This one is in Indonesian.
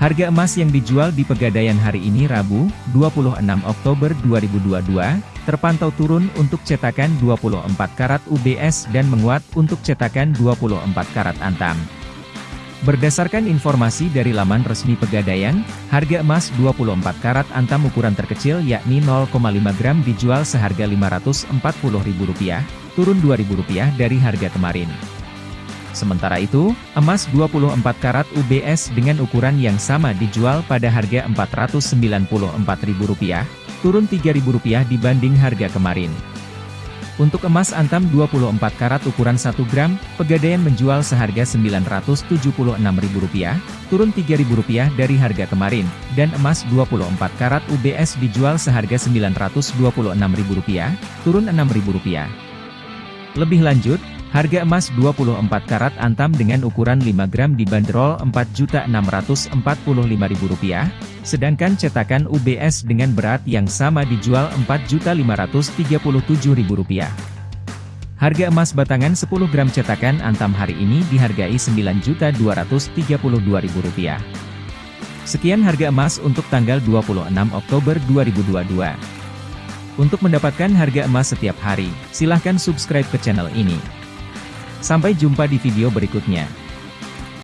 Harga emas yang dijual di Pegadaian hari ini Rabu, 26 Oktober 2022, terpantau turun untuk cetakan 24 karat UBS dan menguat untuk cetakan 24 karat Antam. Berdasarkan informasi dari laman resmi Pegadaian, harga emas 24 karat Antam ukuran terkecil yakni 0,5 gram dijual seharga Rp540.000, turun Rp2.000 dari harga kemarin. Sementara itu, emas 24 karat UBS dengan ukuran yang sama dijual pada harga Rp494.000, turun Rp3.000 dibanding harga kemarin. Untuk emas antam 24 karat ukuran 1 gram, Pegadaian menjual seharga Rp976.000, turun Rp3.000 dari harga kemarin, dan emas 24 karat UBS dijual seharga Rp926.000, turun Rp6.000. Lebih lanjut, Harga emas 24 karat antam dengan ukuran 5 gram dibanderol Rp4.645.000, sedangkan cetakan UBS dengan berat yang sama dijual Rp4.537.000. Harga emas batangan 10 gram cetakan antam hari ini dihargai Rp9.232.000. Sekian harga emas untuk tanggal 26 Oktober 2022. Untuk mendapatkan harga emas setiap hari, silahkan subscribe ke channel ini. Sampai jumpa di video berikutnya.